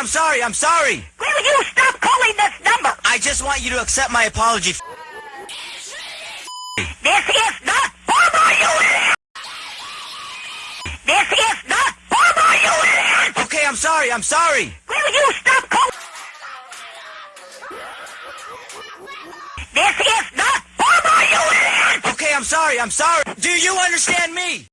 I'm sorry, I'm sorry. Will you stop calling this number? I just want you to accept my apology. This is not formal, you idiot! This is not formal, you idiot! Okay, I'm sorry, I'm sorry. Will you stop calling? This is not formal, you idiot! Okay, I'm sorry, I'm sorry. Do you understand me?